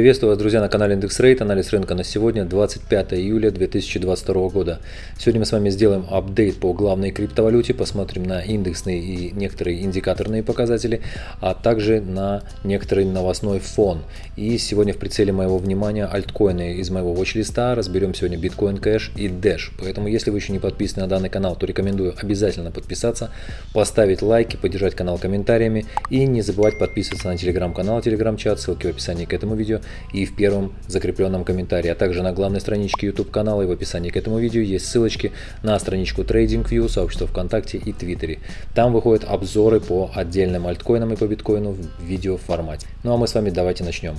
Приветствую вас, друзья, на канале Индекс Рейт. Анализ рынка на сегодня, 25 июля 2022 года. Сегодня мы с вами сделаем апдейт по главной криптовалюте, посмотрим на индексные и некоторые индикаторные показатели, а также на некоторый новостной фон. И сегодня в прицеле моего внимания альткоины из моего watch-листа. Разберем сегодня Bitcoin Cash и Dash. Поэтому, если вы еще не подписаны на данный канал, то рекомендую обязательно подписаться, поставить лайки, поддержать канал комментариями и не забывать подписываться на телеграм-канал, телеграм-чат, ссылки в описании к этому видео и в первом закрепленном комментарии, а также на главной страничке YouTube канала и в описании к этому видео есть ссылочки на страничку TradingView, сообщество ВКонтакте и Твиттере. Там выходят обзоры по отдельным альткоинам и по биткоину в видеоформате. Ну а мы с вами давайте начнем.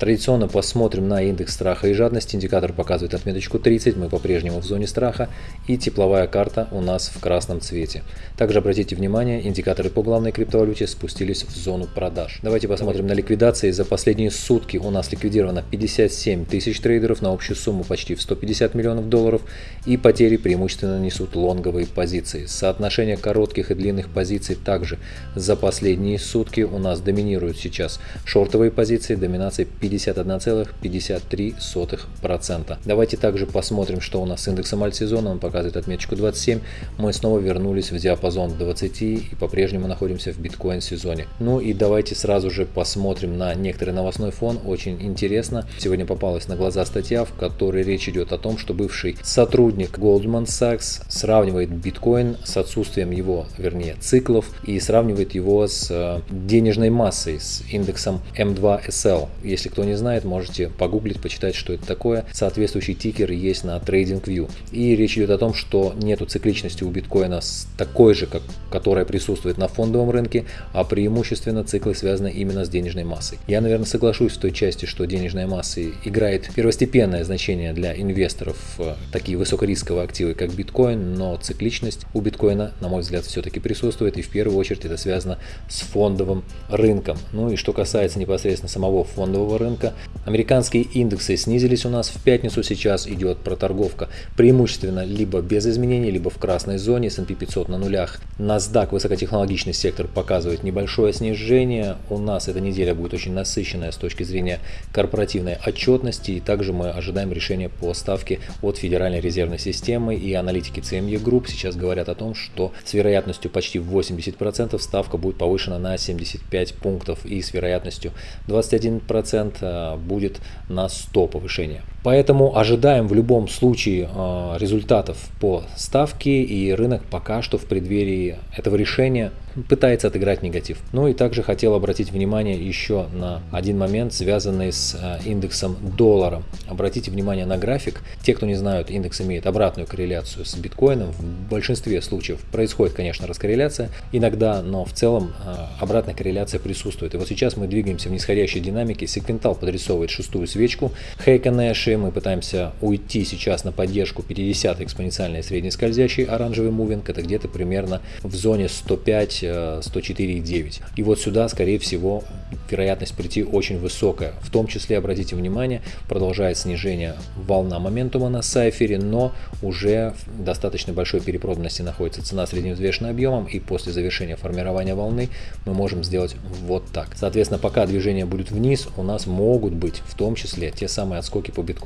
Традиционно посмотрим на индекс страха и жадности. Индикатор показывает отметочку 30, мы по-прежнему в зоне страха. И тепловая карта у нас в красном цвете. Также обратите внимание, индикаторы по главной криптовалюте спустились в зону продаж. Давайте посмотрим на ликвидации. За последние сутки у нас ликвидировано 57 тысяч трейдеров на общую сумму почти в 150 миллионов долларов. И потери преимущественно несут лонговые позиции. Соотношение коротких и длинных позиций также за последние сутки у нас доминируют сейчас шортовые позиции, доминация 50 51,53%. Давайте также посмотрим, что у нас с индексом альтсезона. Он показывает отметочку 27. Мы снова вернулись в диапазон 20 и по-прежнему находимся в биткоин сезоне. Ну и давайте сразу же посмотрим на некоторый новостной фон. Очень интересно. Сегодня попалась на глаза статья, в которой речь идет о том, что бывший сотрудник Goldman Sachs сравнивает биткоин с отсутствием его, вернее, циклов и сравнивает его с э, денежной массой, с индексом M2SL. Если кто кто не знает, можете погуглить, почитать, что это такое. Соответствующий тикер есть на TradingView. И речь идет о том, что нету цикличности у биткоина такой же, как, которая присутствует на фондовом рынке, а преимущественно циклы связаны именно с денежной массой. Я, наверное, соглашусь в той части, что денежная масса играет первостепенное значение для инвесторов в такие высокорисковые активы, как биткоин, но цикличность у биткоина, на мой взгляд, все-таки присутствует, и в первую очередь это связано с фондовым рынком. Ну и что касается непосредственно самого фондового рынка, рынка. Американские индексы снизились у нас в пятницу, сейчас идет проторговка преимущественно либо без изменений, либо в красной зоне, S&P 500 на нулях. NASDAQ, высокотехнологичный сектор, показывает небольшое снижение. У нас эта неделя будет очень насыщенная с точки зрения корпоративной отчетности, и также мы ожидаем решения по ставке от Федеральной резервной системы и аналитики CME Group сейчас говорят о том, что с вероятностью почти 80% ставка будет повышена на 75 пунктов и с вероятностью 21% Э, будет на 100 повышения. Поэтому ожидаем в любом случае э, результатов по ставке и рынок пока что в преддверии этого решения пытается отыграть негатив. Ну и также хотел обратить внимание еще на один момент, связанный с э, индексом доллара. Обратите внимание на график. Те, кто не знают, индекс имеет обратную корреляцию с биткоином. В большинстве случаев происходит, конечно, раскорреляция иногда, но в целом обратная корреляция присутствует. И вот сейчас мы двигаемся в нисходящей динамике. Сегментал подрисовывает шестую свечку. Хейка Дальше мы пытаемся уйти сейчас на поддержку 50 экспоненциальной средней скользящей оранжевый мувинг. Это где-то примерно в зоне 105-104,9. И вот сюда, скорее всего, вероятность прийти очень высокая. В том числе, обратите внимание, продолжает снижение волна моментума на сайфере, но уже в достаточно большой перепроданности находится цена средневзвешенным объемом, и после завершения формирования волны мы можем сделать вот так. Соответственно, пока движение будет вниз, у нас могут быть в том числе те самые отскоки по биткоину.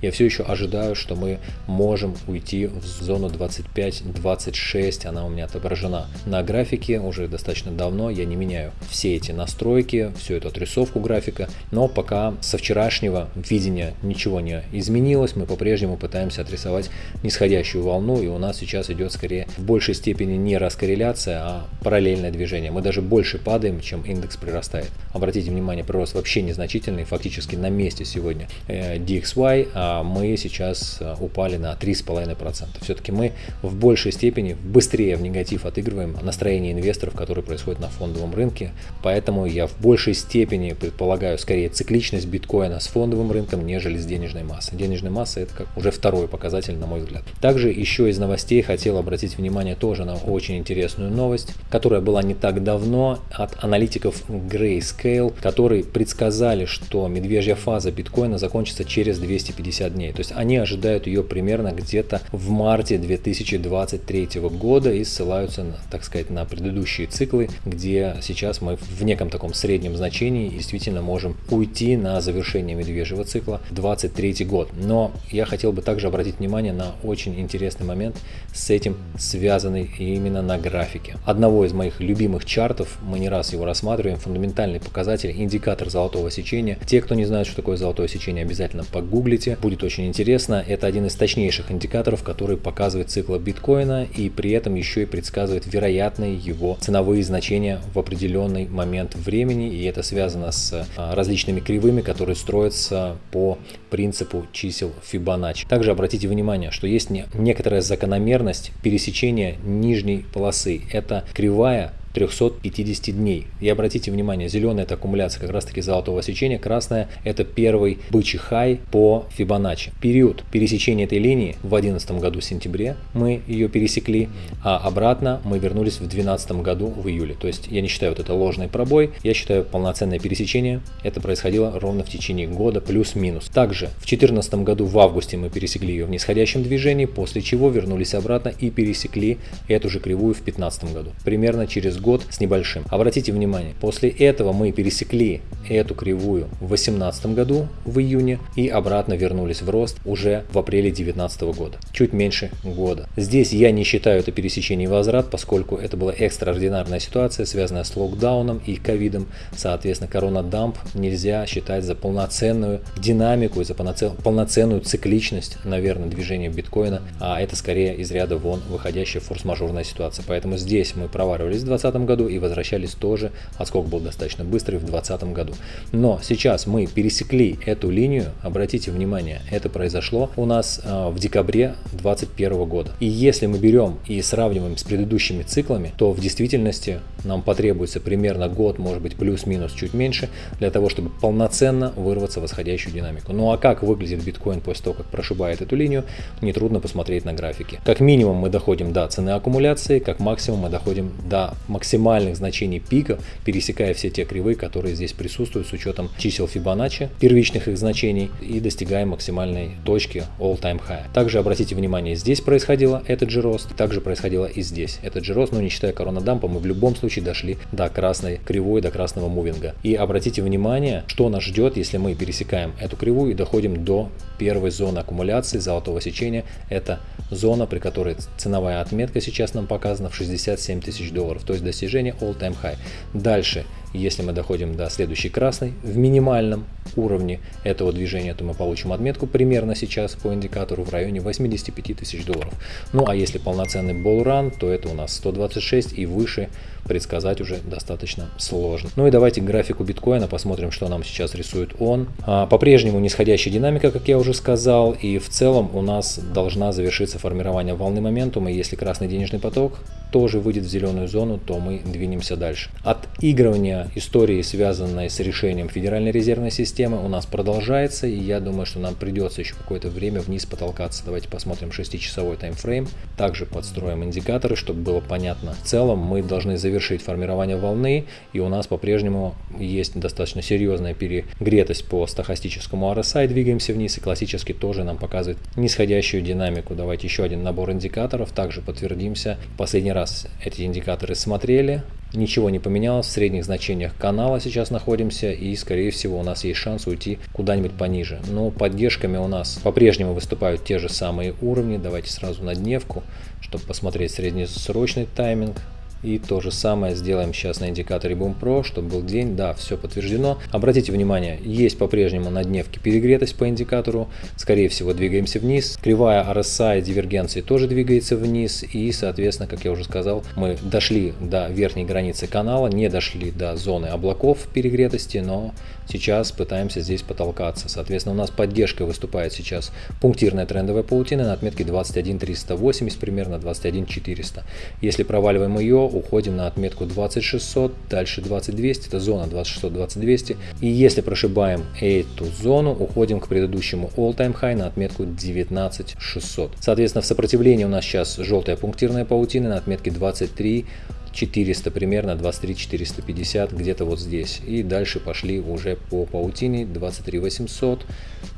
Я все еще ожидаю, что мы можем уйти в зону 25-26, она у меня отображена на графике уже достаточно давно, я не меняю все эти настройки, всю эту отрисовку графика, но пока со вчерашнего видения ничего не изменилось, мы по-прежнему пытаемся отрисовать нисходящую волну, и у нас сейчас идет скорее в большей степени не раскорреляция, а параллельное движение. Мы даже больше падаем, чем индекс прирастает. Обратите внимание, прирост вообще незначительный, фактически на месте сегодня. Э, DXY, а мы сейчас э, упали на 3,5%. Все-таки мы в большей степени быстрее в негатив отыгрываем настроение инвесторов, которые происходят на фондовом рынке, поэтому я в большей степени предполагаю скорее цикличность биткоина с фондовым рынком, нежели с денежной массой. Денежная масса это как уже второй показатель, на мой взгляд. Также еще из новостей хотел обратить внимание тоже на очень интересную новость, которая была не так давно от аналитиков Grayscale, которые предсказали, что медвежья фаза биткоина закончится через 250 дней. То есть они ожидают ее примерно где-то в марте 2023 года и ссылаются, так сказать, на предыдущие циклы, где сейчас мы в неком таком среднем значении действительно можем уйти на завершение медвежьего цикла 23 год. Но я хотел бы также обратить внимание на очень интересный момент с этим связанный именно на графике. Одного из моих любимых чартов, мы не раз его рассматриваем, фундаментальный показатель, индикатор золотого сечения. Те, кто не знает, что такое золотое сечение, обязательно погуглите, будет очень интересно. Это один из точнейших индикаторов, который показывает цикл биткоина и при этом еще и предсказывает вероятные его ценовые значения в определенный момент времени. И это связано с а, различными кривыми, которые строятся по принципу чисел Фибоначчи. Также обратите внимание, что есть некоторая закономерность пересечения нижней полосы. Это кривая 350 дней. И обратите внимание, зеленая это аккумуляция как раз таки золотого сечения, красная это первый бычий хай по Фибоначчи. Период пересечения этой линии в 2011 году в сентябре мы ее пересекли, а обратно мы вернулись в 2012 году в июле. То есть я не считаю вот это ложный пробой, я считаю полноценное пересечение. Это происходило ровно в течение года плюс-минус. Также в 2014 году в августе мы пересекли ее в нисходящем движении, после чего вернулись обратно и пересекли эту же кривую в 2015 году. Примерно через год с небольшим. Обратите внимание, после этого мы пересекли эту кривую в 2018 году в июне и обратно вернулись в рост уже в апреле 2019 года. Чуть меньше года. Здесь я не считаю это пересечение и возврат, поскольку это была экстраординарная ситуация, связанная с локдауном и ковидом. Соответственно, коронадамп нельзя считать за полноценную динамику и за полноценную цикличность, наверное, движения биткоина, а это скорее из ряда вон выходящая форс-мажорная ситуация. Поэтому здесь мы проваливались в 2020 году и возвращались тоже, отскок был достаточно быстрый в 2020 году. Но сейчас мы пересекли эту линию, обратите внимание, это произошло у нас э, в декабре 2021 года. И если мы берем и сравниваем с предыдущими циклами, то в действительности нам потребуется примерно год, может быть плюс-минус чуть меньше, для того, чтобы полноценно вырваться в восходящую динамику. Ну а как выглядит биткоин после того, как прошибает эту линию, нетрудно посмотреть на графике. Как минимум мы доходим до цены аккумуляции, как максимум мы доходим до максимальных значений пика, пересекая все те кривые, которые здесь присутствуют с учетом чисел Фибоначчи, первичных их значений и достигаем максимальной точки all-time high. Также обратите внимание, здесь происходило этот же рост, также происходило и здесь. Этот же рост, но не считая коронадампа, мы в любом случае дошли до красной кривой, до красного мувинга. И обратите внимание, что нас ждет, если мы пересекаем эту кривую и доходим до первой зоны аккумуляции золотого сечения. Это зона, при которой ценовая отметка сейчас нам показана в 67 тысяч долларов, то есть достижение all-time high. Дальше если мы доходим до следующей красной, в минимальном уровне этого движения, то мы получим отметку примерно сейчас по индикатору в районе 85 тысяч долларов. Ну а если полноценный болран, то это у нас 126 и выше предсказать уже достаточно сложно. Ну и давайте к графику биткоина посмотрим, что нам сейчас рисует он. А, По-прежнему нисходящая динамика, как я уже сказал, и в целом у нас должна завершиться формирование волны моментума. Если красный денежный поток тоже выйдет в зеленую зону, то мы двинемся дальше. Отыгрывание истории, связанной с решением Федеральной резервной системы, у нас продолжается, и я думаю, что нам придется еще какое-то время вниз потолкаться. Давайте посмотрим 6-часовой таймфрейм. Также подстроим индикаторы, чтобы было понятно. В целом мы должны завершить формирование волны, и у нас по-прежнему есть достаточно серьезная перегретость по стахастическому RSI, двигаемся вниз, и классически тоже нам показывает нисходящую динамику. Давайте еще один набор индикаторов, также подтвердимся. Последний раз эти индикаторы смотрели, ничего не поменялось, в средних значениях канала сейчас находимся и скорее всего у нас есть шанс уйти куда-нибудь пониже. Но поддержками у нас по-прежнему выступают те же самые уровни, давайте сразу на дневку, чтобы посмотреть среднесрочный тайминг. И то же самое сделаем сейчас на индикаторе Boom Pro, чтобы был день. Да, все подтверждено. Обратите внимание, есть по-прежнему на дневке перегретость по индикатору. Скорее всего, двигаемся вниз. Кривая RSI дивергенции тоже двигается вниз. И, соответственно, как я уже сказал, мы дошли до верхней границы канала, не дошли до зоны облаков перегретости, но сейчас пытаемся здесь потолкаться. Соответственно, у нас поддержка выступает сейчас пунктирная трендовая паутина на отметке 21380, примерно 21400. Если проваливаем ее, уходим на отметку 20600, дальше 20200, это зона 20600-20200. И если прошибаем эту зону, уходим к предыдущему all-time high на отметку 19600. Соответственно, в сопротивлении у нас сейчас желтая пунктирная паутина на отметке 23 400 примерно, 23 450 где-то вот здесь. И дальше пошли уже по паутине 23 800,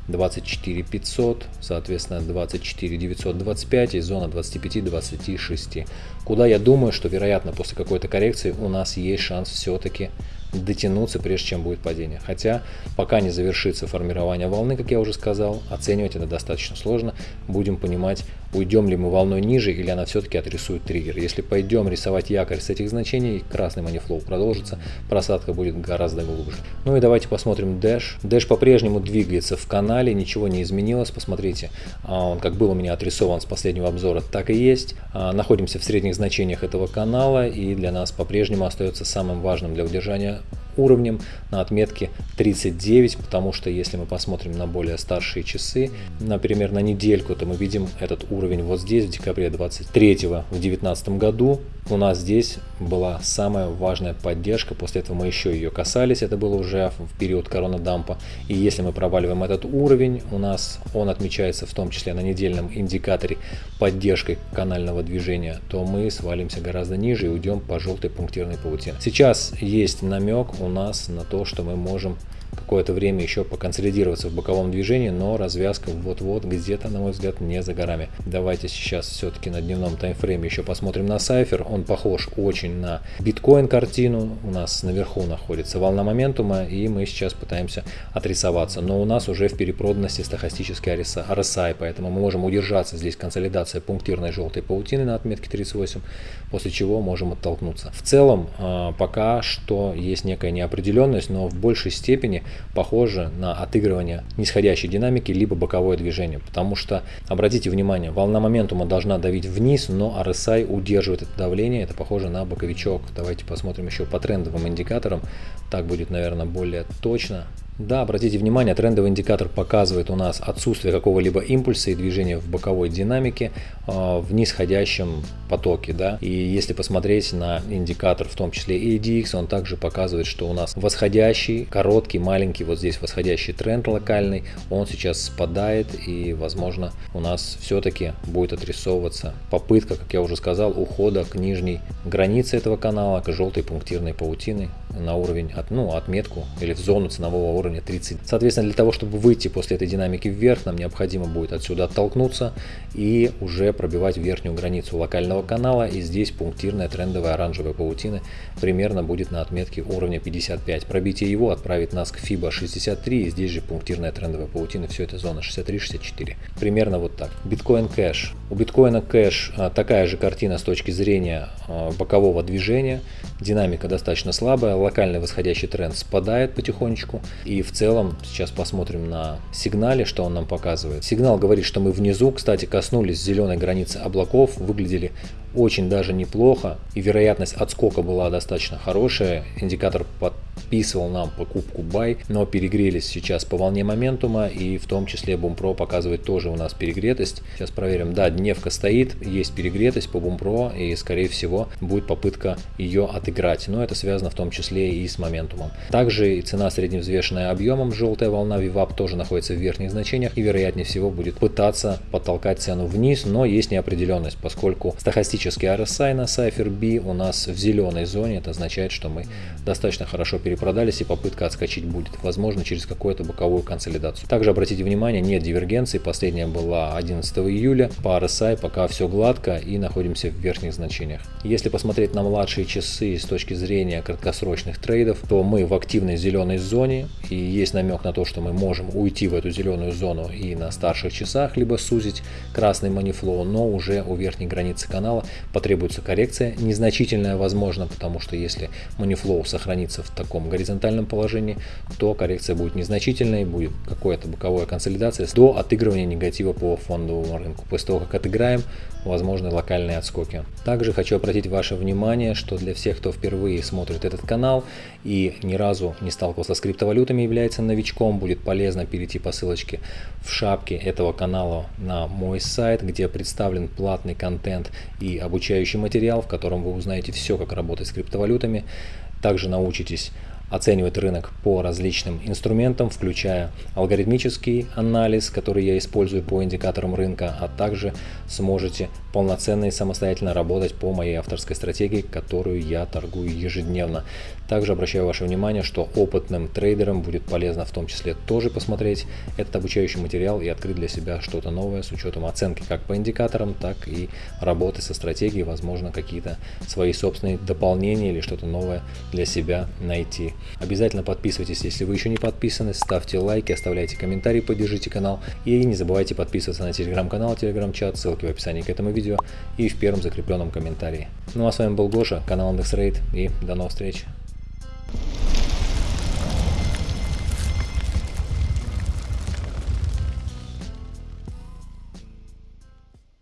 24 500, соответственно 24 925 и зона 25 26. Куда я думаю, что вероятно после какой-то коррекции у нас есть шанс все-таки дотянуться, прежде чем будет падение. Хотя пока не завершится формирование волны, как я уже сказал, оценивать это достаточно сложно. Будем понимать, уйдем ли мы волной ниже или она все-таки отрисует триггер. Если пойдем рисовать якорь с этих значений, красный манифлоу продолжится, просадка будет гораздо глубже. Ну и давайте посмотрим Dash. Dash по-прежнему двигается в канале, ничего не изменилось. Посмотрите, а, он как был у меня отрисован с последнего обзора, так и есть. А, находимся в средних значениях этого канала и для нас по-прежнему остается самым важным для удержания уровнем на отметке 39, потому что если мы посмотрим на более старшие часы, например, на недельку, то мы видим этот уровень вот здесь, в декабре 23 в 2019 году. У нас здесь была самая важная поддержка, после этого мы еще ее касались, это было уже в период коронадампа. И если мы проваливаем этот уровень, у нас он отмечается в том числе на недельном индикаторе поддержкой канального движения, то мы свалимся гораздо ниже и уйдем по желтой пунктирной паутине. Сейчас есть намек у нас на то, что мы можем какое-то время еще поконсолидироваться в боковом движении, но развязка вот-вот где-то, на мой взгляд, не за горами. Давайте сейчас все-таки на дневном таймфрейме еще посмотрим на сайфер. Он похож очень на биткоин картину. У нас наверху находится волна моментума, и мы сейчас пытаемся отрисоваться. Но у нас уже в перепроданности стахастический RSI, поэтому мы можем удержаться здесь консолидация пунктирной желтой паутины на отметке 38, после чего можем оттолкнуться. В целом, а, пока что есть некая неопределенность, но в большей степени похоже на отыгрывание нисходящей динамики либо боковое движение. Потому что, обратите внимание, волна моментума должна давить вниз, но RSI удерживает это давление. Это похоже на боковичок. Давайте посмотрим еще по трендовым индикаторам. Так будет, наверное, более точно. Да, обратите внимание, трендовый индикатор показывает у нас отсутствие какого-либо импульса и движения в боковой динамике э, в нисходящем потоке. Да? И если посмотреть на индикатор, в том числе ADX, он также показывает, что у нас восходящий, короткий, маленький, вот здесь восходящий тренд локальный, он сейчас спадает и, возможно, у нас все-таки будет отрисовываться попытка, как я уже сказал, ухода к нижней границе этого канала, к желтой пунктирной паутины на уровень, от, ну, отметку или в зону ценового уровня уровня 30. Соответственно, для того, чтобы выйти после этой динамики вверх, нам необходимо будет отсюда оттолкнуться и уже пробивать верхнюю границу локального канала. И здесь пунктирная трендовая оранжевая паутина примерно будет на отметке уровня 55. Пробитие его отправит нас к FIBA 63, и здесь же пунктирная трендовая паутина, все это зона 63-64. Примерно вот так. Биткоин кэш. У биткоина кэш а, такая же картина с точки зрения а, бокового движения. Динамика достаточно слабая, локальный восходящий тренд спадает потихонечку. И в целом сейчас посмотрим на сигнале, что он нам показывает. Сигнал говорит, что мы внизу, кстати, коснулись зеленой границы облаков, выглядели очень даже неплохо. И вероятность отскока была достаточно хорошая. Индикатор подписывал нам покупку buy, но перегрелись сейчас по волне моментума. И в том числе Бумпро показывает тоже у нас перегретость. Сейчас проверим. Да, дневка стоит, есть перегретость по Бумпро и скорее всего будет попытка ее отыграть. Но это связано в том числе и с моментумом. Также и цена средневзвешенная объемом, желтая волна VWAP тоже находится в верхних значениях и вероятнее всего будет пытаться подтолкать цену вниз, но есть неопределенность, поскольку стахастический Классический RSI на Cypher B у нас в зеленой зоне. Это означает, что мы достаточно хорошо перепродались и попытка отскочить будет, возможно, через какую-то боковую консолидацию. Также обратите внимание, нет дивергенции. Последняя была 11 июля. По RSI пока все гладко и находимся в верхних значениях. Если посмотреть на младшие часы с точки зрения краткосрочных трейдов, то мы в активной зеленой зоне и есть намек на то, что мы можем уйти в эту зеленую зону и на старших часах, либо сузить красный манифлоу, но уже у верхней границы канала потребуется коррекция, незначительная возможно, потому что если манифлоу сохранится в таком горизонтальном положении, то коррекция будет незначительной, будет какая-то боковая консолидация до отыгрывания негатива по фондовому рынку. После того, как отыграем, возможны локальные отскоки. Также хочу обратить ваше внимание, что для всех, кто впервые смотрит этот канал и ни разу не сталкивался с криптовалютами, является новичком, будет полезно перейти по ссылочке в шапке этого канала на мой сайт, где представлен платный контент и обучающий материал, в котором вы узнаете все, как работать с криптовалютами. Также научитесь оценивать рынок по различным инструментам, включая алгоритмический анализ, который я использую по индикаторам рынка, а также сможете полноценно и самостоятельно работать по моей авторской стратегии, которую я торгую ежедневно. Также обращаю ваше внимание, что опытным трейдерам будет полезно в том числе тоже посмотреть этот обучающий материал и открыть для себя что-то новое с учетом оценки как по индикаторам, так и работы со стратегией, возможно какие-то свои собственные дополнения или что-то новое для себя найти. Обязательно подписывайтесь, если вы еще не подписаны, ставьте лайки, оставляйте комментарии, поддержите канал и не забывайте подписываться на телеграм-канал, телеграм-чат, ссылки в описании к этому видео и в первом закрепленном комментарии. Ну а с вами был Гоша, канал IndexRate и до новых встреч.